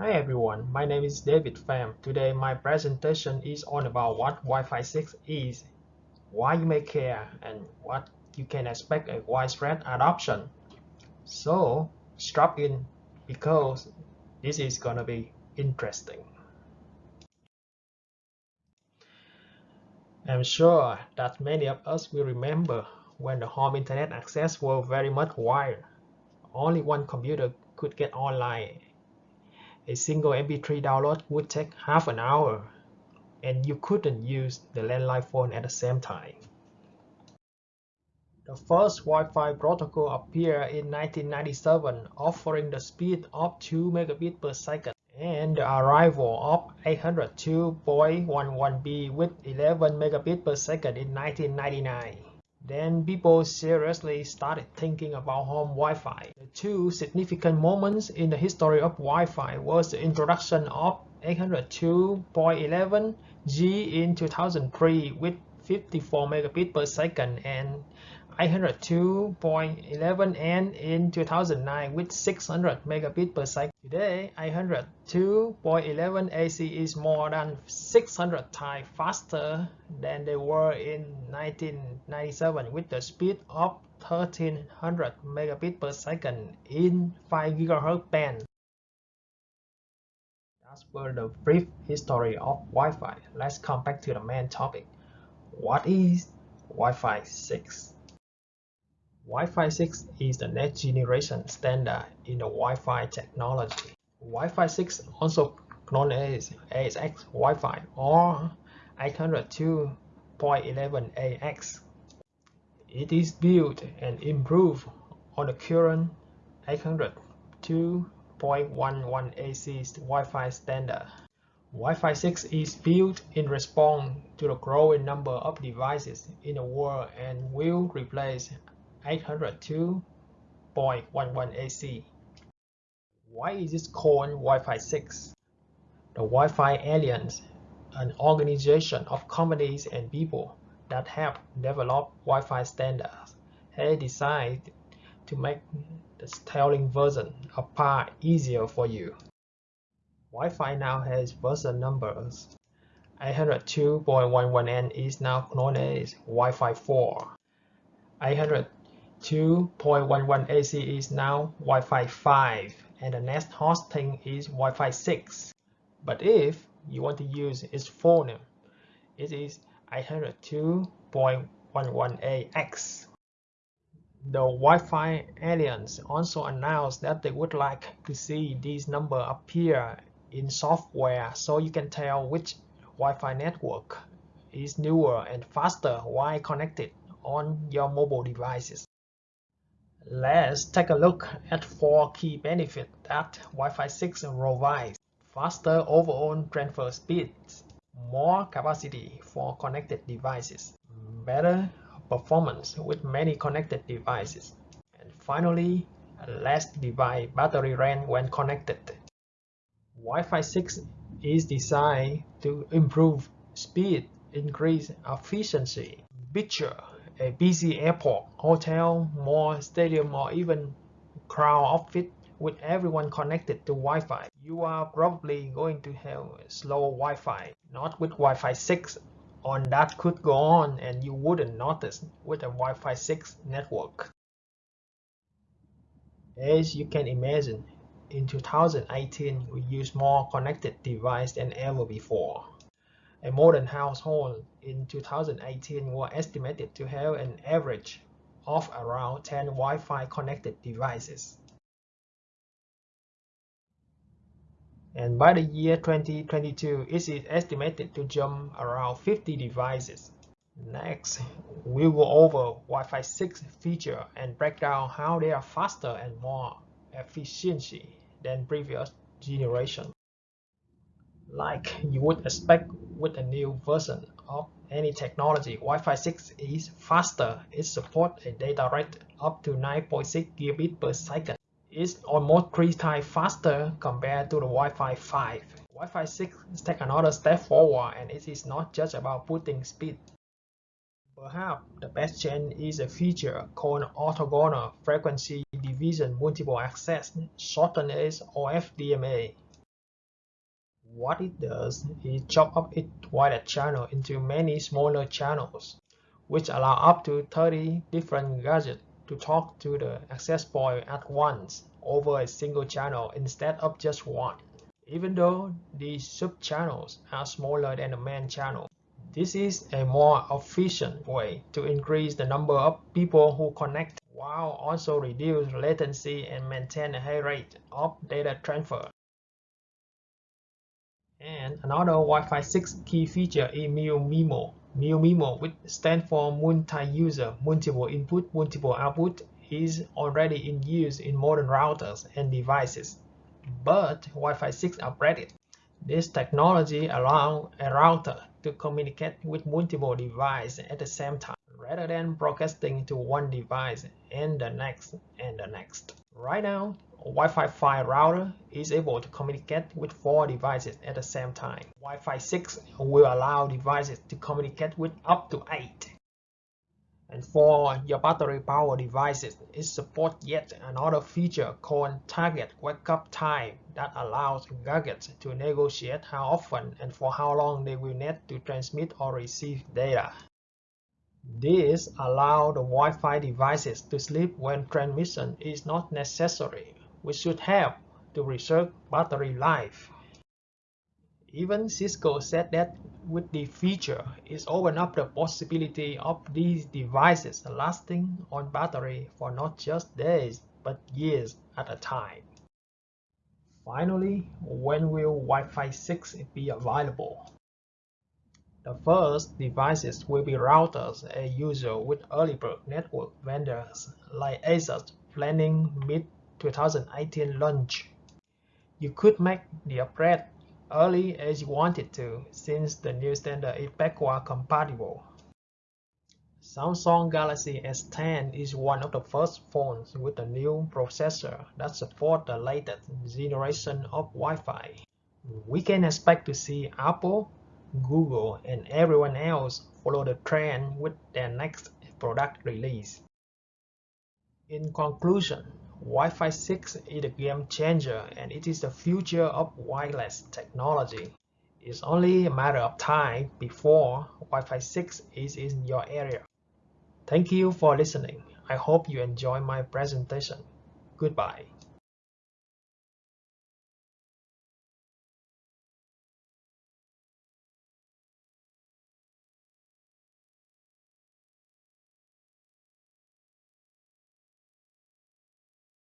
Hi everyone, my name is David Pham. Today my presentation is on about what Wi-Fi 6 is, why you may care, and what you can expect a widespread adoption. So strap in because this is gonna be interesting. I'm sure that many of us will remember when the home internet access was very much wired. Only one computer could get online a single MP3 download would take half an hour, and you couldn't use the landline phone at the same time. The first Wi-Fi protocol appeared in 1997, offering the speed of 2 megabits per second, and the arrival of 802.11b with 11 megabits per second in 1999. Then people seriously started thinking about home Wi-Fi. The two significant moments in the history of Wi-Fi was the introduction of 802.11g in 2003 with 54 megabits per second and 802.11n in 2009 with 600 megabits per second. Today, 802.11 AC is more than 600 times faster than they were in 1997 with the speed of 1300 megabits per second in 5 GHz band. That's for the brief history of Wi-Fi. Let's come back to the main topic. What is Wi-Fi 6? Wi-Fi 6 is the next generation standard in the Wi-Fi technology. Wi-Fi 6, also known as AX Wi-Fi or 802.11ax. It is built and improved on the current 802.11ac Wi-Fi standard. Wi-Fi 6 is built in response to the growing number of devices in the world and will replace 802.11ac. Why is it called Wi-Fi 6? The Wi-Fi Alliance, an organization of companies and people that have developed Wi-Fi standards, has decided to make the styling version of PAR easier for you. Wi-Fi now has version numbers. 802.11n is now known as Wi-Fi 4. 800 2.11ac is now Wi-Fi 5 and the next hosting is Wi-Fi 6. But if you want to use its full name, it is 802.11ax. The Wi-Fi Alliance also announced that they would like to see these numbers appear in software so you can tell which Wi-Fi network is newer and faster while connected on your mobile devices. Let's take a look at four key benefits that Wi-Fi 6 provides. Faster overall transfer speeds, more capacity for connected devices, better performance with many connected devices, and finally, less device battery drain when connected. Wi-Fi 6 is designed to improve speed, increase efficiency, picture a busy airport, hotel, mall, stadium, or even crowd outfit with everyone connected to Wi-Fi. You are probably going to have slow Wi-Fi, not with Wi-Fi 6 on that could go on and you wouldn't notice with a Wi-Fi 6 network. As you can imagine, in 2018 we use more connected devices than ever before. A modern household in 2018 was estimated to have an average of around 10 Wi-Fi connected devices. And by the year 2022, it is estimated to jump around 50 devices. Next, we'll go over Wi-Fi 6 feature and break down how they are faster and more efficiency than previous generation like you would expect with a new version of any technology. Wi-Fi 6 is faster. It supports a data rate up to 9.6 gigabit per second. It's almost three times faster compared to the Wi-Fi 5. Wi-Fi 6 takes another step forward and it is not just about putting speed. Perhaps the best change is a feature called orthogonal frequency division multiple access, shortened as OFDMA. What it does is chop up its wider channel into many smaller channels, which allow up to 30 different gadgets to talk to the access point at once over a single channel instead of just one. Even though these sub-channels are smaller than the main channel, this is a more efficient way to increase the number of people who connect while also reduce latency and maintain a high rate of data transfer. And another Wi-Fi 6 key feature is MU-MIMO. MU-MIMO, which stands for multi-user, multiple input, multiple output, is already in use in modern routers and devices, but Wi-Fi 6 upgraded. This technology allows a router to communicate with multiple devices at the same time, rather than broadcasting to one device and the next and the next. Right now, Wi-Fi 5 router is able to communicate with four devices at the same time. Wi-Fi 6 will allow devices to communicate with up to eight. And for your battery power devices, it supports yet another feature called Target Wake-up Time that allows gadgets to negotiate how often and for how long they will need to transmit or receive data. This allows the Wi-Fi devices to sleep when transmission is not necessary, which should help to reserve battery life. Even Cisco said that with the feature, it opens up the possibility of these devices lasting on battery for not just days, but years at a time. Finally, when will Wi-Fi 6 be available? The first devices will be routers as usual with early bird network vendors like ASUS planning mid-2018 launch. You could make the upgrade early as you wanted to since the new standard is backward compatible. Samsung Galaxy S10 is one of the first phones with a new processor that supports the latest generation of Wi-Fi. We can expect to see Apple, Google, and everyone else follow the trend with their next product release. In conclusion, Wi-Fi 6 is a game changer and it is the future of wireless technology. It's only a matter of time before Wi-Fi 6 is in your area. Thank you for listening. I hope you enjoy my presentation. Goodbye.